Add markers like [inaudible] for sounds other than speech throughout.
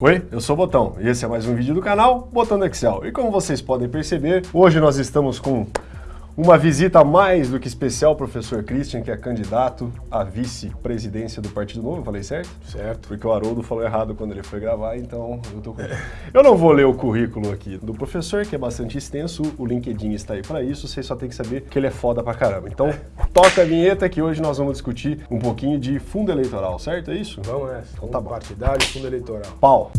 Oi, eu sou o Botão e esse é mais um vídeo do canal Botão do Excel. E como vocês podem perceber, hoje nós estamos com uma visita mais do que especial, professor Christian, que é candidato à vice-presidência do Partido Novo, falei certo? Certo. Porque o Haroldo falou errado quando ele foi gravar, então eu tô com... Eu não vou ler o currículo aqui do professor, que é bastante extenso, o LinkedIn está aí para isso, vocês só tem que saber que ele é foda pra caramba. Então, toca a vinheta que hoje nós vamos discutir um pouquinho de fundo eleitoral, certo? É isso? Vamos nessa. Então tá bom. Partidário, fundo eleitoral. Pau.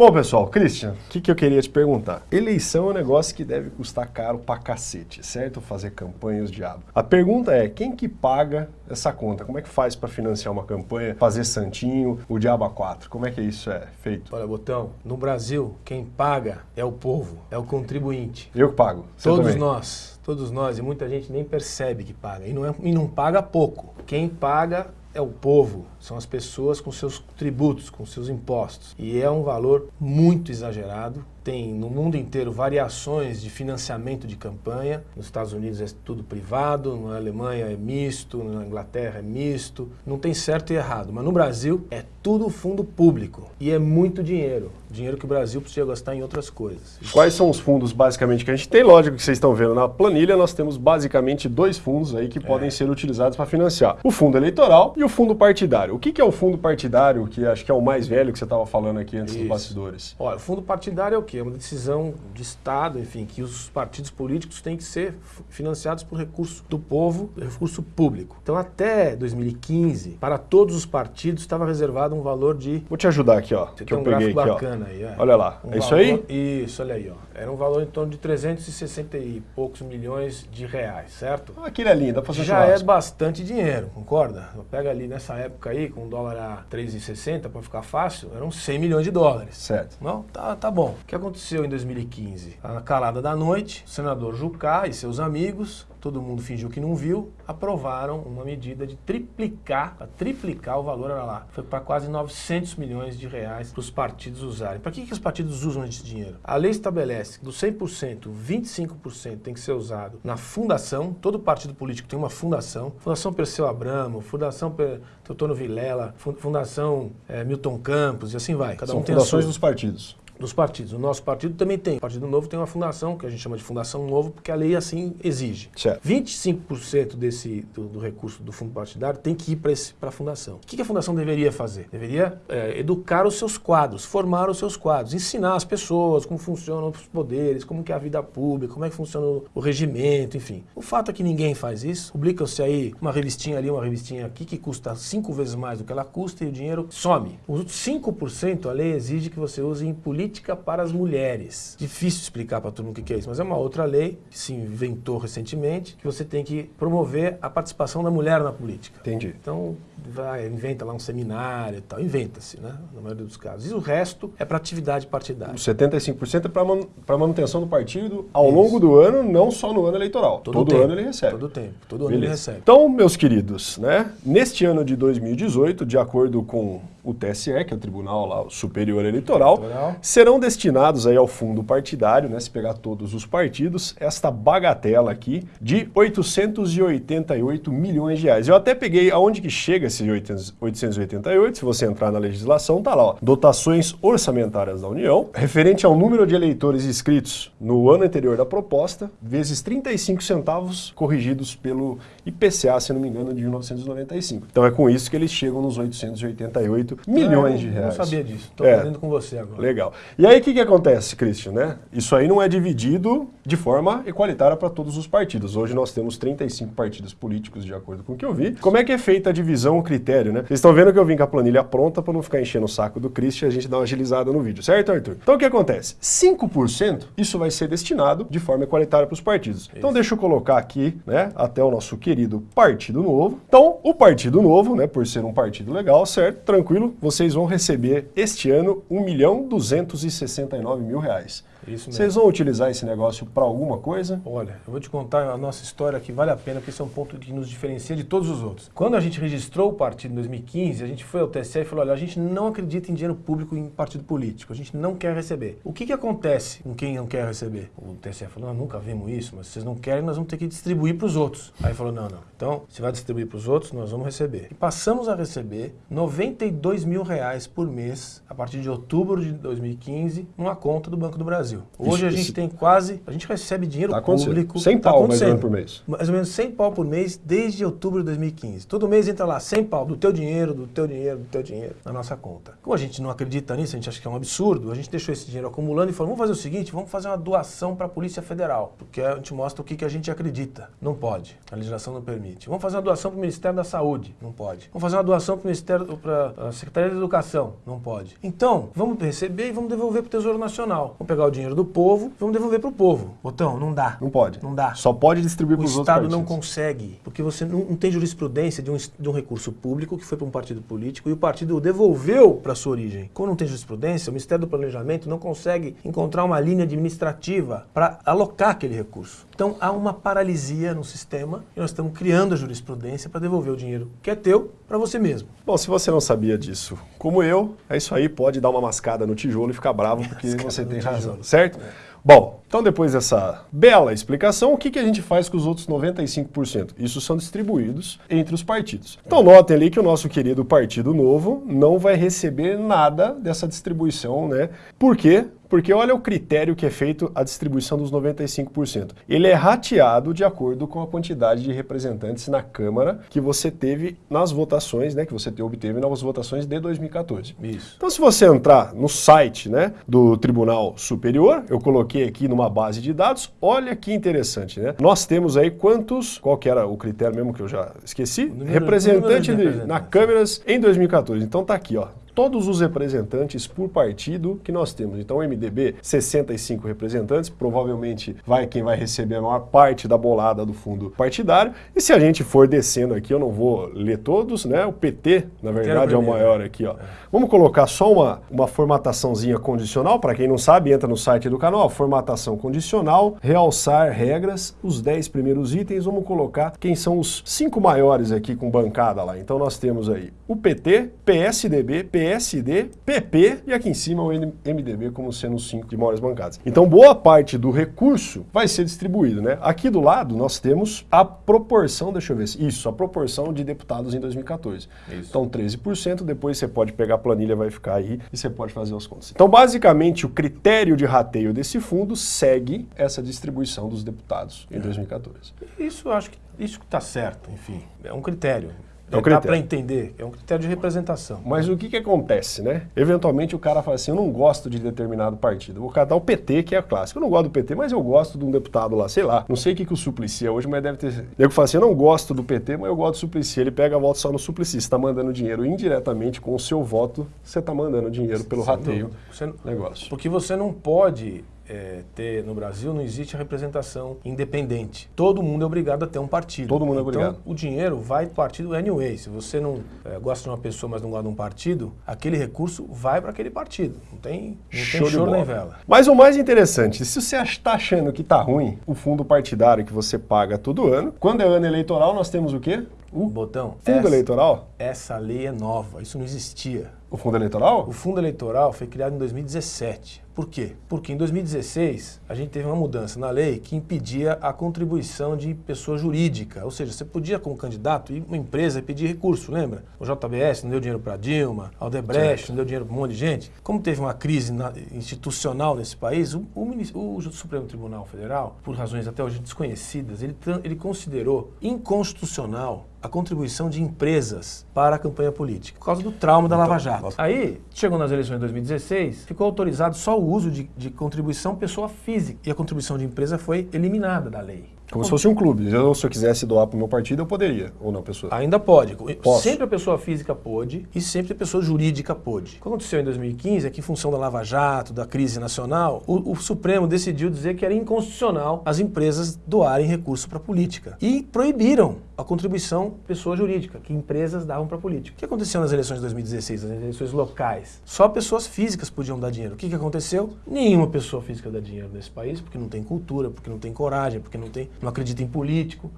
Bom, pessoal, Christian, o que, que eu queria te perguntar? Eleição é um negócio que deve custar caro pra cacete, certo? Fazer campanha os diabos. A pergunta é, quem que paga essa conta? Como é que faz pra financiar uma campanha, fazer santinho, o diabo a quatro? Como é que isso é feito? Olha, Botão, no Brasil, quem paga é o povo, é o contribuinte. Eu que pago. Você todos também. nós, todos nós, e muita gente nem percebe que paga. E não, é- e não paga pouco. Quem paga é o povo, são as pessoas com seus tributos, com seus impostos. E é um valor muito exagerado. Tem no mundo inteiro variações de financiamento de campanha. Nos Estados Unidos é tudo privado, na Alemanha é misto, na Inglaterra é misto. Não tem certo e errado, mas no Brasil é tudo fundo público. E é muito dinheiro. Dinheiro que o Brasil precisa gastar em outras coisas. Quais são os fundos basicamente que a gente tem? Lógico que vocês estão vendo na planilha, nós temos basicamente dois fundos aí que podem ser utilizados para financiar. O fundo eleitoral e o fundo partidário. O que, que é o fundo partidário, que acho que é o mais velho que você estava falando aqui antes dos Isso. bastidores? Olha, o fundo partidário é o quê? É uma decisão de Estado, enfim, que os partidos políticos têm que ser financiados por recurso do povo, recurso público. Então, até 2015, para todos os partidos estava reservado um valor de... Vou te ajudar aqui, ó, Você que tem eu um peguei gráfico aqui, ó. bacana aí, é. Olha lá, Um é isso valor- aí? Isso, olha aí, ó. Era um valor em torno de 360 e poucos milhões de reais, certo? Ah, Aquele é lindo, dá pra fazer Já é churrasco. bastante dinheiro, concorda? Pega ali nessa época aí, com o dólar a 3,60 para ficar fácil, eram 100 milhões de dólares. Certo. Não, tá, tá bom. O que aconteceu em 2015? Na calada da noite, o senador Jucá e seus amigos, todo mundo fingiu que não viu, aprovaram uma medida de triplicar, para triplicar o valor, era lá. Foi para quase 900 milhões de reais para os partidos usarem. Para que, que os partidos usam esse dinheiro? A lei estabelece que do 100%, 25% tem que ser usado na fundação, todo partido político tem uma fundação, Fundação Perseu Abramo, Fundação Per- Teotônio Vilela, Fun- Fundação eh, Milton Campos e assim vai. Cada São um fundações dos partidos. Dos partidos. O nosso partido também tem. O Partido Novo tem uma fundação, que a gente chama de Fundação Novo, porque a lei assim exige. Certo. 25% desse, do, do recurso do fundo partidário tem que ir para a fundação. O que, que a fundação deveria fazer? Deveria é, educar os seus quadros, formar os seus quadros, ensinar as pessoas como funcionam os poderes, como que é a vida pública, como é que funciona o, o regimento, enfim. O fato é que ninguém faz isso. Publicam-se aí uma revistinha ali, uma revistinha aqui, que custa cinco vezes mais do que ela custa e o dinheiro some. Os 5% a lei exige que você use em política para as mulheres. Difícil explicar para todo mundo o que que é isso, mas é uma outra lei que se inventou recentemente, que você tem que promover a participação da mulher na política. Entendi. Então, vai, inventa lá um seminário e tal, inventa-se, né, na maioria dos casos. E o resto é para atividade partidária. Os 75% é para man para manutenção do partido ao longo do ano, não só no ano eleitoral. Todo, tempo, ano ele recebe. Todo tempo, todo ano ele Beleza. recebe. Então, meus queridos, né, neste ano de 2018, de acordo com o TSE, que é o Tribunal lá, Superior Eleitoral, Eleitoral. serão destinados aí ao fundo partidário, né, se pegar todos os partidos, esta bagatela aqui de 888 milhões de reais. Eu até peguei aonde que chega esse 800 888, se você entrar na legislação, tá lá, ó, dotações orçamentárias da União, referente ao número de eleitores inscritos no ano anterior da proposta, vezes 35 centavos corrigidos pelo IPCA, se não me engano, de 1995. Então é com isso que eles chegam nos 888 milhões Ah, de eu reais. Não sabia disso. Estou É. aprendendo com você agora. Legal. E aí o que, que acontece, Christian, né? Isso aí não é dividido de forma equalitária para todos os partidos. Hoje nós temos 35 partidos políticos, de acordo com o que eu vi. Como é que é feita a divisão, o critério, né? Vocês estão vendo que eu vim com a planilha pronta para não ficar enchendo o saco do Christian e a gente dar uma agilizada no vídeo, certo, Arthur? Então o que acontece? 5% isso vai ser destinado de forma equalitária para os partidos. Então deixa eu colocar aqui, né, até o nosso querido Partido Novo. Então, o Partido Novo, né, por ser um partido legal, certo? Tranquilo, vocês vão receber este ano 1 milhão 269 mil reais. Isso mesmo. Vocês vão utilizar esse negócio para alguma coisa? Olha, eu vou te contar a nossa história que vale a pena, porque esse é um ponto que nos diferencia de todos os outros. Quando a gente registrou o partido em 2015, a gente foi ao TSE e falou: olha, a gente não acredita em dinheiro público em partido político, a gente não quer receber. O que, que acontece com quem não quer receber? O TSE falou: nós nunca vimos isso, mas se vocês não querem, nós vamos ter que distribuir para os outros. Aí falou: não, não. Então, se vai distribuir para os outros, nós vamos receber. E passamos a receber 92 mil reais por mês a partir de outubro de 2015 numa conta do Banco do Brasil. Hoje Isso- a gente isso- tem quase, a gente recebe dinheiro Tá público. 100 tá pau mais ou menos por mês. Mais ou menos 100 pau por mês desde outubro de 2015. Todo mês entra lá 100 pau do teu dinheiro, do teu dinheiro, do teu dinheiro na nossa conta. Como a gente não acredita nisso, a gente acha que é um absurdo, a gente deixou esse dinheiro acumulando e falou: vamos fazer o seguinte, vamos fazer uma doação para a Polícia Federal, porque a gente mostra o que, que a gente acredita. Não pode, a legislação não permite. Vamos fazer uma doação para o Ministério da Saúde. Não pode. Vamos fazer uma doação para o Ministério, para a Secretaria da Educação. Não pode. Então, vamos receber e vamos devolver para o Tesouro Nacional. Vamos pegar o dinheiro do povo vamos devolver para o povo. Botão, não dá. Não pode. Não dá. Só pode distribuir O para os outros Estado não consegue, porque você não, não tem jurisprudência de um, de um recurso público que foi para um partido político e o partido o devolveu para sua origem. Como não tem jurisprudência, o Ministério do Planejamento não consegue encontrar uma linha administrativa para alocar aquele recurso. Então há uma paralisia no sistema e nós estamos criando a jurisprudência para devolver o dinheiro que é teu para você mesmo. Bom, se você não sabia disso, como eu, é isso aí, pode dar uma mascada no tijolo e ficar bravo porque Mascada você tem tijolo. razão, certo? Bom, então depois dessa bela explicação, o que, que a gente faz com os outros 95%? Isso são distribuídos entre os partidos. Então notem ali que o nosso querido Partido Novo não vai receber nada dessa distribuição, né? Por quê? Porque olha o critério que é feito a distribuição dos 95%. Ele é rateado de acordo com a quantidade de representantes na Câmara que você teve nas votações, né, que você te- obteve nas votações de 2014. Isso. Então, se você entrar no site né, do Tribunal Superior, eu coloquei aqui numa base de dados, olha que interessante, né? Nós temos aí quantos, qual que era o critério mesmo que eu já esqueci? número- Representante número de na câmeras em 2014. Então tá aqui, ó. Todos os representantes por partido que nós temos. Então, o MDB, 65 representantes, provavelmente vai quem vai receber a maior parte da bolada do fundo partidário. E se a gente for descendo aqui, eu não vou ler todos, né? O PT, na verdade, é o maior aqui, ó. Vamos colocar só uma, uma formataçãozinha condicional, para quem não sabe, entra no site do canal, ó, formatação condicional, realçar regras, os 10 primeiros itens, vamos colocar quem são os cinco maiores aqui com bancada lá. Então nós temos aí o PT, PSDB, PSD, PP e aqui em cima o MDB como sendo os cinco de maiores bancadas. Então boa parte do recurso vai ser distribuído, né? Aqui do lado nós temos a proporção, deixa eu ver, isso, a proporção de deputados em 2014. Isso. Então 13%, depois você pode pegar a planilha, vai ficar aí e você pode fazer as contas. Então basicamente o critério de rateio desse fundo segue essa distribuição dos deputados em 2014. Isso eu acho que isso que está certo, enfim. É um critério. É um Dá critério. para entender. É um critério de representação. Mas o que, que acontece, né? Eventualmente o cara fala assim, eu não gosto de determinado partido. Vou catar o PT, que é clássico. Eu não gosto do PT, mas eu gosto de um deputado lá, sei lá. Não sei o que, que o Suplicy é hoje, mas deve ter... Nego fala assim, eu não gosto do PT, mas eu gosto do Suplicy. Ele pega a volta só no Suplicy. Você está mandando dinheiro indiretamente com o seu voto, você está mandando dinheiro pelo Sem rateio dúvida. Você- negócio. Porque você não pode é, ter, no Brasil, não existe representação independente. Todo mundo é obrigado a ter um partido. Todo mundo é obrigado. Então, o dinheiro vai para o partido anyway. Se você não é, gosta de uma pessoa, mas não gosta de um partido, aquele recurso vai para aquele partido. Não tem, não tem Show de choro nem vela. Mas o mais interessante, se você está achando que tá ruim o fundo partidário que você paga todo ano, quando é ano eleitoral nós temos o quê? O Botão, fundo essa, eleitoral? essa lei é nova. Isso não existia. O fundo eleitoral? O fundo eleitoral foi criado em 2017. Por quê? Porque em 2016 a gente teve uma mudança na lei que impedia a contribuição de pessoa jurídica. Ou seja, você podia, como candidato, ir uma empresa e pedir recurso, lembra? O JBS não deu dinheiro para Dilma, a Aldebrecht não deu dinheiro para um monte de gente. Como teve uma crise na- institucional nesse país, o, o o Supremo Tribunal Federal, por razões até hoje desconhecidas, ele, ele considerou inconstitucional a contribuição de empresas para a campanha política, por causa do trauma da Lava Jato. Aí, chegou nas eleições de 2016, ficou autorizado só o uso de, de contribuição pessoa física, e a contribuição de empresa foi eliminada da lei. Como se fosse um clube. Eu, se eu quisesse doar para o meu partido, eu poderia, ou não, pessoa? Ainda pode. Posso. Sempre a pessoa física pôde e sempre a pessoa jurídica pôde. O que aconteceu em 2015 é que, em função da Lava Jato, da crise nacional, o, o Supremo decidiu dizer que era inconstitucional as empresas doarem recurso para a política. E proibiram a contribuição pessoa jurídica, que empresas davam para a política. O que aconteceu nas eleições de 2016, nas eleições locais? Só pessoas físicas podiam dar dinheiro. O que, que aconteceu? Nenhuma pessoa física dá dinheiro nesse país, porque não tem cultura, porque não tem coragem, porque não, tem, não acredita em político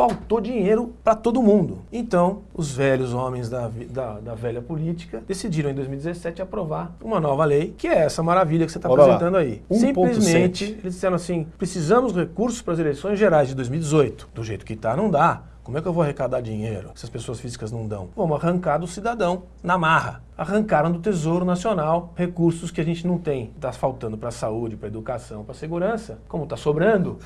faltou dinheiro para todo mundo. Então, os velhos homens da, da, da, velha política decidiram em 2017 aprovar uma nova lei, que é essa maravilha que você está apresentando lá. aí. 1. Simplesmente, 7. eles disseram assim, precisamos de recursos para as eleições gerais de 2018. Do jeito que está, não dá. Como é que eu vou arrecadar dinheiro se as pessoas físicas não dão? Vamos arrancar do cidadão na marra. Arrancaram do Tesouro Nacional recursos que a gente não tem. Está faltando para a saúde, para a educação, para a segurança. Como está sobrando,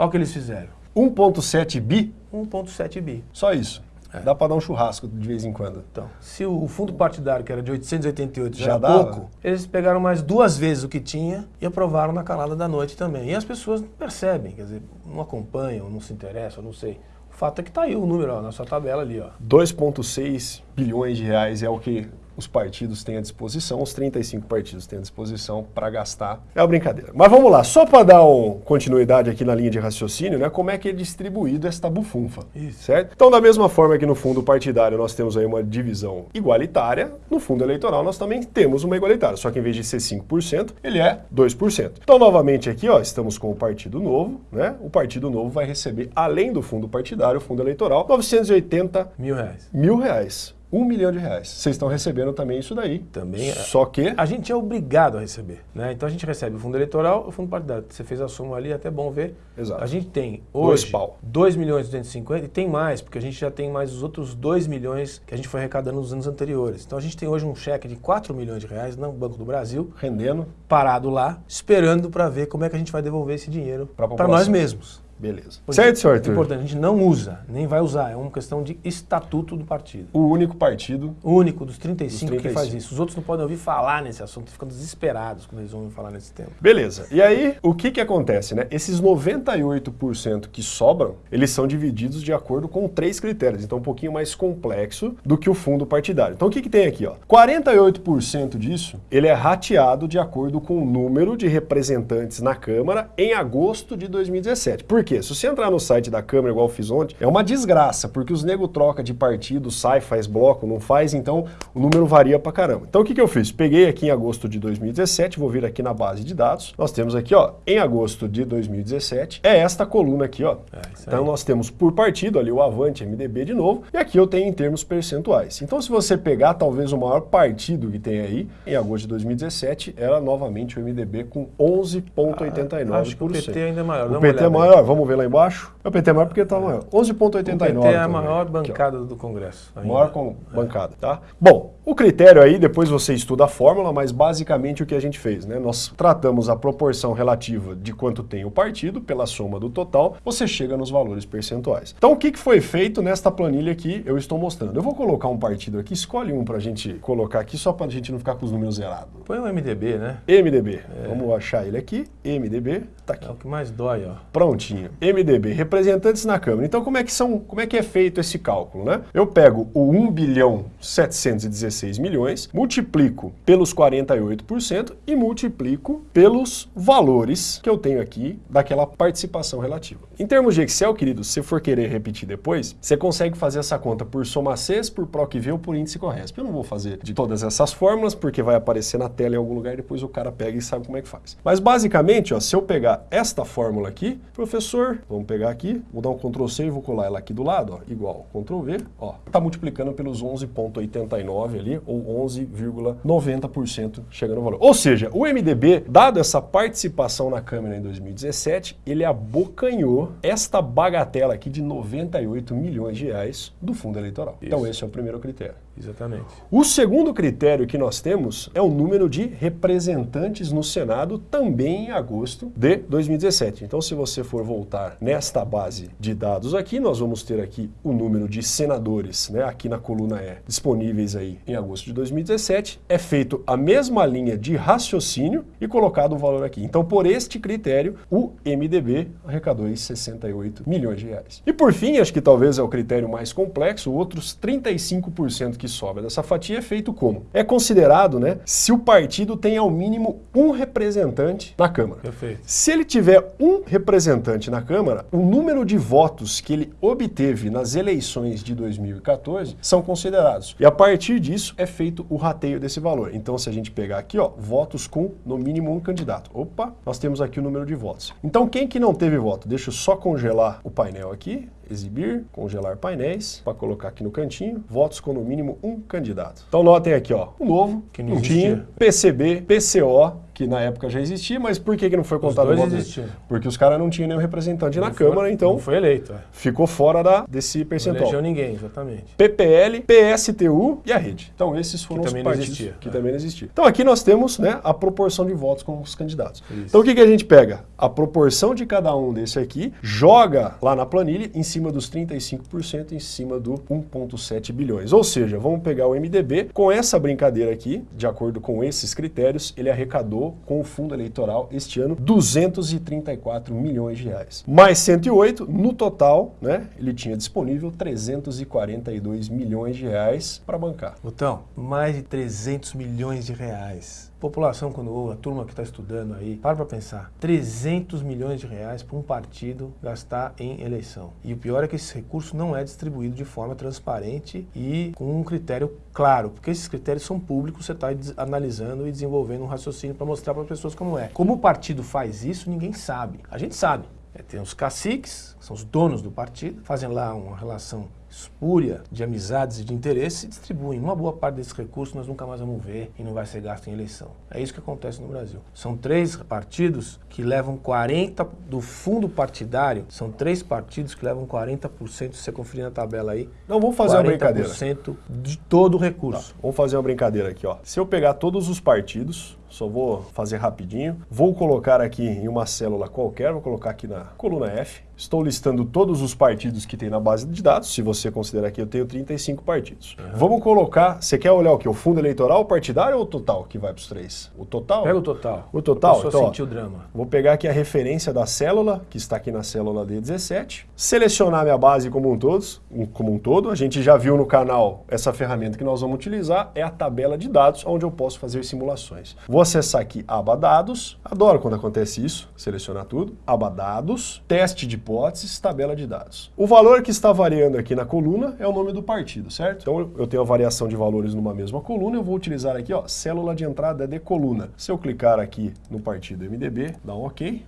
olha o que eles fizeram. 1,7 bi? 1,7 bi. Só isso. É. Dá para dar um churrasco de vez em quando. Então, se o fundo partidário, que era de 888, já, Já era dava? pouco, eles pegaram mais duas vezes o que tinha e aprovaram na calada da noite também. E as pessoas não percebem, quer dizer, não acompanham, não se interessam, não sei. O fato é que está aí o número ó, na sua tabela ali. ó. 2,6 bilhões de reais é o que os partidos têm à disposição, os 35 partidos têm à disposição para gastar. É uma brincadeira. Mas vamos lá, só para dar um, continuidade aqui na linha de raciocínio, né, como é que é distribuído esta bufunfa, Isso. certo? Então, da mesma forma que no fundo partidário nós temos aí uma divisão igualitária, no fundo eleitoral nós também temos uma igualitária, só que em vez de ser 5%, ele é 2%. Então, novamente aqui, ó, estamos com o Partido Novo, né? O Partido Novo vai receber, além do fundo partidário, o fundo eleitoral, 980 Mil reais. mil reais. Um milhão de reais. Vocês estão recebendo também isso daí. Também é- Só que. A gente é obrigado a receber. Né? Então a gente recebe o fundo eleitoral e o fundo partidário. Você fez a soma ali, é até bom ver. Exato. A gente tem Dois hoje pau. 2 milhões e 250 e tem mais, porque a gente já tem mais os outros 2 milhões que a gente foi arrecadando nos anos anteriores. Então a gente tem hoje um cheque de 4 milhões de reais no Banco do Brasil, Rendendo. parado lá, esperando para ver como é que a gente vai devolver esse dinheiro para nós mesmos. Beleza. Porque certo, senhor É Arthur? importante, a gente não usa, nem vai usar, é uma questão de estatuto do partido. O único partido. O único dos 35, Dos que faz 35. isso. Os outros não podem ouvir falar nesse assunto, ficam desesperados quando eles ouvem falar nesse tema. Beleza. E aí, o que que acontece, né? Esses 98% que sobram, eles são divididos de acordo com três critérios. Então, um pouquinho mais complexo do que o fundo partidário. Então, o que que tem aqui, ó? 48% disso, ele é rateado de acordo com o número de representantes na Câmara em agosto de 2017. Por quê? Se você entrar no site da Câmara, igual eu fiz ontem, é uma desgraça, porque os nego troca de partido, sai, faz bloco, não faz, então o número varia pra caramba. Então o que, que eu fiz? Peguei aqui em agosto de 2017, vou vir aqui na base de dados, nós temos aqui, ó, em agosto de 2017, é esta coluna aqui, ó. É, então nós temos por partido ali o Avante, MDB de novo, e aqui eu tenho em termos percentuais. Então se você pegar talvez o maior partido que tem aí, em agosto de 2017, era novamente o MDB com 11,89%. Ah, acho que o PT ainda é maior. O PT é maior, vamos ver lá embaixo. O PT é maior porque está maior. 11,89. O PT é a também. maior Aqui, ó. bancada do Congresso. ainda. Maior com bancada, tá? Bom, o critério aí, depois você estuda a fórmula, mas basicamente o que a gente fez, né? Nós tratamos a proporção relativa de quanto tem o partido pela soma do total, você chega nos valores percentuais. Então, o que foi feito nesta planilha que eu estou mostrando? Eu vou colocar um partido aqui, escolhe um pra gente colocar aqui, só pra gente não ficar com os números zerados. Põe o MDB, né? MDB, vamos achar ele aqui, MDB, tá aqui. É o que mais dói, ó. Prontinho. MDB, representantes na Câmara. Então, como é que são, como é que é feito esse cálculo, né? Eu pego o 1 bilhão 716 milhões, multiplico pelos 48% e multiplico pelos valores que eu tenho aqui daquela participação relativa. Em termos de Excel, querido, se for querer repetir depois, você consegue fazer essa conta por soma CES, por PROC-V ou por índice Corresp. Eu não vou fazer de todas essas fórmulas, porque vai aparecer na tela em algum lugar depois o cara pega e sabe como é que faz. Mas basicamente, ó, se eu pegar esta fórmula aqui, professor, vamos pegar aqui, vou dar um Ctrl C e vou colar ela aqui do lado, ó, igual Ctrl V, ó, tá multiplicando pelos 11,89 ali, ou 11,90% chega no valor. Ou seja, o MDB, dado essa participação na Câmara em 2017, ele abocanhou esta bagatela aqui de 98 milhões de reais do fundo eleitoral. Então esse é o primeiro critério. Exatamente. O segundo critério que nós temos é o número de representantes no Senado, também em agosto de 2017. Então, se você for voltar nesta base de dados aqui, nós vamos ter aqui o número de senadores, né, aqui na coluna E, disponíveis aí em agosto de 2017. É feito a mesma linha de raciocínio e colocado o valor aqui. Então, por este critério, o MDB arrecadou aí 68 milhões de reais. E por fim, acho que talvez é o critério mais complexo, outros 35% que sobra dessa fatia é feito como? É considerado, né, se o partido tem ao mínimo um representante na Câmara. Perfeito. Se ele tiver um representante na Câmara, o número de votos que ele obteve nas eleições de 2014 são considerados. E a partir disso é feito o rateio desse valor. Então, se a gente pegar aqui, ó, votos com no mínimo um candidato. Opa, nós temos aqui o número de votos. Então, quem que não teve voto? Deixa eu só congelar o painel aqui exibir, congelar painéis, para colocar aqui no cantinho, votos com no mínimo um candidato. Então notem aqui, ó, o novo, Que não não tinha, PCB, PCO, que na época já existia, mas por que, que não foi contado dois o voto dele? existiam. Porque os caras não tinham nenhum representante na Não foi- Câmara, então Não foi eleito, é. ficou fora da, desse Não percentual. elegeu ninguém, exatamente. PPL, PSTU e a rede. Então esses foram Que os também não partidos existia, que é. também não existiam. Então aqui nós temos né, a proporção de votos com os candidatos. Isso. Então o que, que a gente pega? A proporção de cada um desse aqui, joga lá na planilha em cima dos 35%, em cima do 1,7 bilhões. Ou seja, vamos pegar o MDB, com essa brincadeira aqui, de acordo com esses critérios, ele arrecadou com o fundo eleitoral este ano 234 milhões de reais. Mais 108, no total, né, ele tinha disponível 342 milhões de reais para bancar. Botão, mais de 300 milhões de reais. População, quando ouve, a turma que está estudando aí, para para pensar. 300 milhões de reais para um partido gastar em eleição. E o pior é que esse recurso não é distribuído de forma transparente e com um critério claro, porque esses critérios são públicos, você está analisando e desenvolvendo um raciocínio para mostrar para as pessoas como é. Como o partido faz isso, ninguém sabe. A gente sabe. É, tem os caciques, que são os donos do partido, fazem lá uma relação espúria de amizades e de interesse e distribuem. Uma boa parte desses recursos nós nunca mais vamos ver e não vai ser gasto em eleição. É isso que acontece no Brasil. São três partidos que levam 40% do fundo partidário, são três partidos que levam 40%, se você conferir na tabela aí, Não, vamos fazer uma brincadeira. 40% de todo o recurso. Vamos fazer uma brincadeira aqui, ó. Se eu pegar todos os partidos, só vou fazer rapidinho, vou colocar aqui em uma célula qualquer, vou colocar aqui na coluna F. Estou listando todos os partidos que tem na base de dados. Se você considerar que eu tenho 35 partidos. Vamos colocar, você quer olhar o que? O fundo eleitoral, o partidário ou o total que vai para os três? O total? Pega o total. O total? Então, sentiu o drama. Vou pegar aqui a referência da célula, que está aqui na célula D17, selecionar minha base como um, todos, um- como um todo. A gente já viu no canal essa ferramenta que nós vamos utilizar, é a tabela de dados, onde eu posso fazer simulações. Vou acessar aqui aba dados, adoro quando acontece isso, selecionar tudo, aba dados, teste de hipóteses, tabela de dados. O valor que está variando aqui na coluna é o nome do partido, certo? Então eu tenho a variação de valores numa mesma coluna, eu vou utilizar aqui, ó, célula de entrada de coluna. Se eu clicar aqui no partido MDB, dá um OK.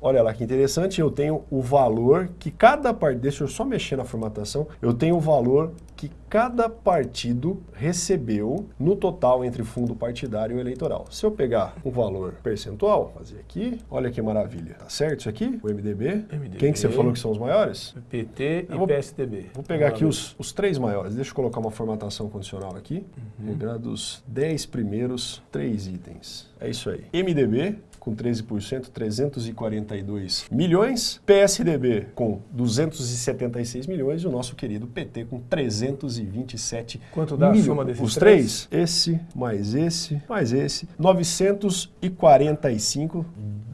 Olha lá que interessante, eu tenho o valor que cada partido, deixa eu só mexer na formatação, eu tenho o valor que cada partido recebeu no total entre fundo partidário e eleitoral. Se eu pegar um valor percentual, fazer aqui, olha que maravilha, tá certo isso aqui? O MDB. MDB. Quem que você falou que são os maiores? PT e Eu vou- PSDB. Vou pegar aqui os, os três maiores. Deixa eu colocar uma formatação condicional aqui. Regra dos 10 primeiros três itens. É isso aí. MDB com 13%, 342 milhões. PSDB com 276 milhões. E o nosso querido PT com 327 Quanto dá a milhões. soma desses Os três? Esse, mais esse, mais esse. 945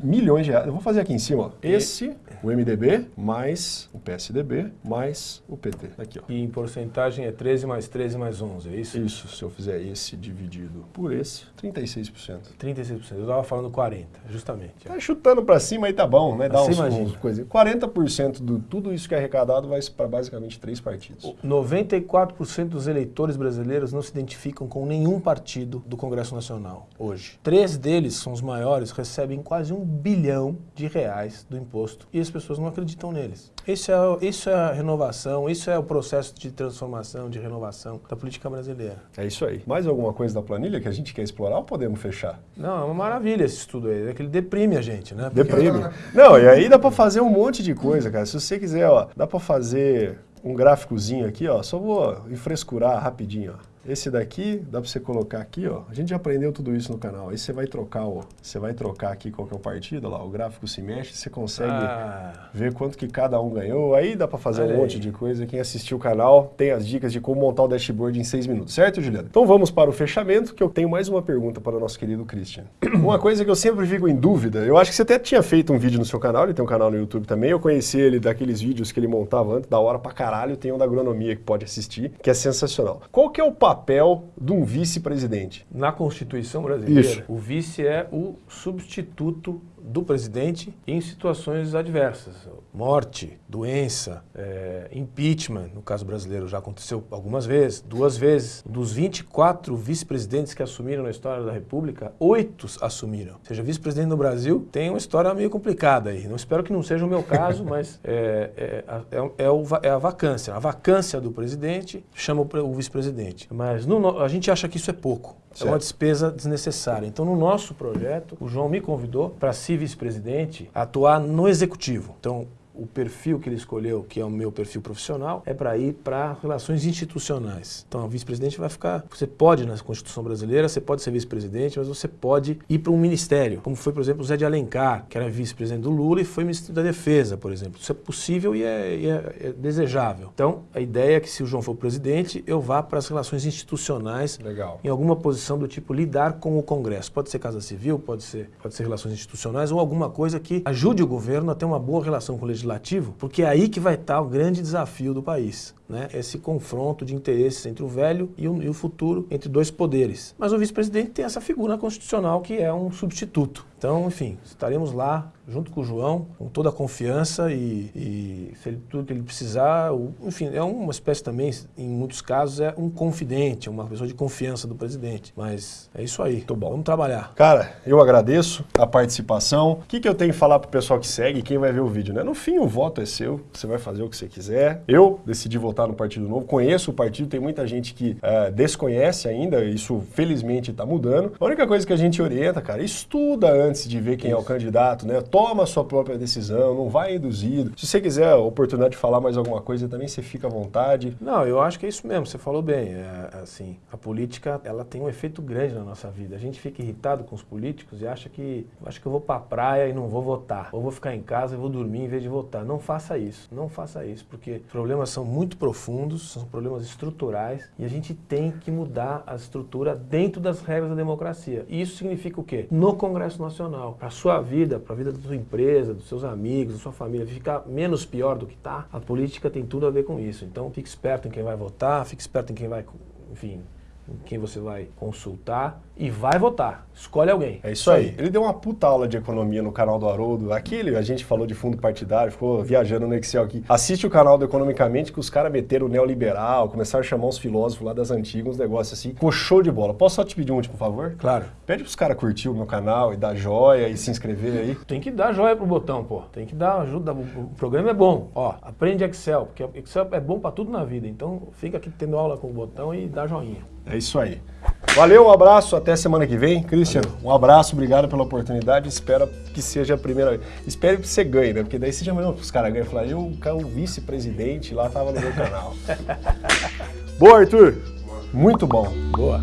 milhões de reais. Eu vou fazer aqui em cima, ó. Esse, o MDB, mais o PSDB, mais o PT. Aqui, ó. E em porcentagem é 13 mais 13 mais 11, é isso? Isso, se eu fizer esse dividido por esse, 36%. 36%. Eu estava falando 40%, justamente. Tá chutando pra cima aí tá bom, né? Dá Você uns, uns coisinhas. 40% de tudo isso que é arrecadado vai para basicamente três partidos. 94% dos eleitores brasileiros não se identificam com nenhum partido do Congresso Nacional hoje. Três deles, são os maiores, recebem quase um bilhão de reais do imposto e as pessoas não acreditam neles. Isso é, isso é a renovação, isso é o processo de transformação, de renovação da política brasileira. É isso aí. Mais alguma coisa da planilha que a gente quer explorar ou podemos fechar? Não, é uma maravilha esse estudo aí, é que ele deprime a gente, né? Porque- Deprime. Não, e aí dá pra fazer um monte de coisa, cara. Se você quiser, ó, dá pra fazer um gráficozinho aqui, ó. Só vou enfrescurar rapidinho, ó. Esse daqui, dá para você colocar aqui, ó. A gente já aprendeu tudo isso no canal. Aí você vai trocar, ó. Você vai trocar aqui qual que é o partido, lá, o gráfico se mexe, você consegue ah. ver quanto que cada um ganhou. Aí dá para fazer Olha um monte aí. de coisa. Quem assistiu o canal tem as dicas de como montar o dashboard em seis minutos, certo, Juliana? Então vamos para o fechamento, que eu tenho mais uma pergunta para o nosso querido Christian. [clears throat] uma coisa que eu sempre fico em dúvida, eu acho que você até tinha feito um vídeo no seu canal, ele tem um canal no YouTube também, eu conheci ele daqueles vídeos que ele montava antes, da hora pra caralho, tem um da agronomia que pode assistir, que é sensacional. Qual que é o papel de um vice-presidente? Na Constituição brasileira, Isso. o vice é o substituto do presidente em situações adversas. Morte, doença, é, impeachment, no caso brasileiro já aconteceu algumas vezes, duas vezes. Dos 24 vice-presidentes que assumiram na história da República, oito assumiram. Ou seja, vice-presidente no Brasil tem uma história meio complicada aí. Não espero que não seja o meu caso, [laughs] mas é, é, é, é, o, é a vacância. A vacância do presidente chama o, o vice-presidente. Mas no, a gente acha que isso é pouco. Certo. É uma despesa desnecessária. Então, no nosso projeto, o João me convidou para ser vice-presidente, atuar no executivo. Então, o perfil que ele escolheu, que é o meu perfil profissional, é para ir para relações institucionais. Então, o vice-presidente vai ficar. Você pode, na Constituição brasileira, você pode ser vice-presidente, mas você pode ir para um ministério, como foi, por exemplo, o Zé de Alencar, que era vice-presidente do Lula e foi ministro da Defesa, por exemplo. Isso é possível e é, e é, é desejável. Então, a ideia é que, se o João for presidente, eu vá para as relações institucionais, Legal. em alguma posição do tipo lidar com o Congresso. Pode ser Casa Civil, pode ser, pode ser relações institucionais ou alguma coisa que ajude o governo a ter uma boa relação com o legislativo legislativo, porque é aí que vai estar o grande desafio do país. Né? Esse confronto de interesses entre o velho e o, e o futuro, entre dois poderes. Mas o vice-presidente tem essa figura constitucional que é um substituto. Então, enfim, estaremos lá junto com o João, com toda a confiança e, e se ele, tudo que ele precisar, o, enfim, é uma espécie também, em muitos casos, é um confidente, uma pessoa de confiança do presidente. Mas é isso aí. Muito bom. Vamos trabalhar. Cara, eu agradeço a participação. O que, que eu tenho que falar pro pessoal que segue, quem vai ver o vídeo, né? No fim, o voto é seu, você vai fazer o que você quiser. Eu decidi votar no Partido Novo, conheço o partido, tem muita gente que uh, desconhece ainda, isso felizmente está mudando. A única coisa que a gente orienta, cara, estuda antes de ver quem isso. é o candidato, né? Toma a sua própria decisão, não vai induzido. Se você quiser a oportunidade de falar mais alguma coisa, também você fica à vontade. Não, eu acho que é isso mesmo, você falou bem. É, assim, a política, ela tem um efeito grande na nossa vida. A gente fica irritado com os políticos e acha que, acho que eu vou para a praia e não vou votar. Ou vou ficar em casa e vou dormir em vez de votar. Não faça isso, não faça isso, porque problemas são muito profundos, são problemas estruturais e a gente tem que mudar a estrutura dentro das regras da democracia. E isso significa o quê? No Congresso Nacional, para a sua vida, para a vida da sua empresa, dos seus amigos, da sua família, ficar menos pior do que está, a política tem tudo a ver com isso. Então, fique esperto em quem vai votar, fique esperto em quem vai, enfim, em quem você vai consultar e vai votar. Escolhe alguém. É isso aí. Ele deu uma puta aula de economia no canal do Haroldo. Aqui a gente falou de fundo partidário, ficou viajando no Excel aqui. Assiste o canal do Economicamente que os caras meteram o neoliberal, começaram a chamar os filósofos lá das antigas, uns negócios assim. Ficou show de bola. Posso só te pedir um último favor? Claro. Pede pros caras curtir o meu canal e dar joia e se inscrever aí. Tem que dar joia pro botão, pô. Tem que dar ajuda. O programa é bom. Ó, aprende Excel, porque Excel é bom para tudo na vida. Então fica aqui tendo aula com o botão e dá joinha. É isso aí. Valeu, um abraço, até semana que vem. Christian, Valeu. um abraço, obrigado pela oportunidade. Espero que seja a primeira. Espero que você ganhe, né? Porque daí você já mandou os caras ganham e falar, eu, o vice-presidente lá tava no meu canal. [laughs] Boa, Arthur. Muito bom. Boa.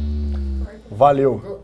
Valeu.